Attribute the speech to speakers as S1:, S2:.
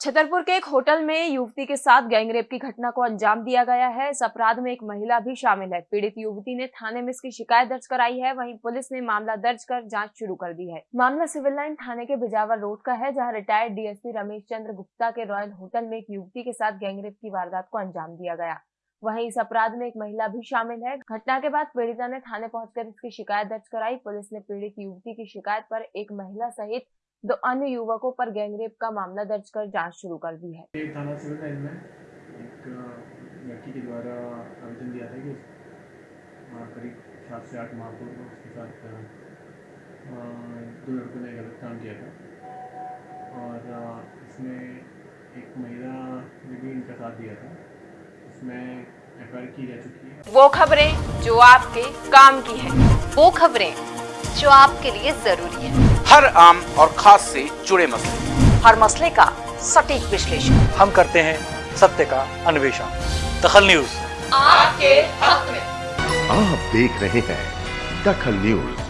S1: छतरपुर के एक होटल में युवती के साथ गैंगरेप की घटना को अंजाम दिया गया है। इस अपराध में एक महिला भी शामिल है। पीड़ित युवती ने थाने में इसकी शिकायत दर्ज कराई है। वहीं पुलिस ने मामला दर्ज कर जाँच शुरू कर दी है। मामला सिविल लाइन थाने के बिजावर रोड का है, जहाँ रिटायर्ड डीएसपी रमेश चंद्र गुप्ता के रॉयल होटल में एक युवती के साथ गैंगरेप की वारदात को अंजाम दिया गया। वहीं इस अपराध में एक महिला भी शामिल है। घटना के बाद पीड़िता ने थाने पहुंचकर इसकी शिकायत दर्ज कराई। पुलिस ने पीड़ित युवती की शिकायत पर एक महिला सहित दो अन्य युवकों पर गैंगरेप का मामला दर्ज कर जाँच शुरू कर दी है।
S2: एक थाना सिविल लाइन में एक लड़की के द्वारा आवेदन दिया था कि करीब सात से आठ माह पूर्व उसके साथ दो लड़कों ने गलत काम किया था। और इसमें एक महिला ने भी इनका साथ दिया था। इसमें एफ़ की जा चुकी है।
S1: वो खबरें जो आपके काम की है।
S3: वो खबरें जो आपके लिए ज़रूरी है।
S4: हर आम और खास से जुड़े मसले।
S3: हर मसले का सटीक विश्लेषण।
S5: हम करते हैं सत्य का अन्वेषण। दखल न्यूज़।
S3: आपके हक में।
S6: आप देख रहे हैं दखल न्यूज़।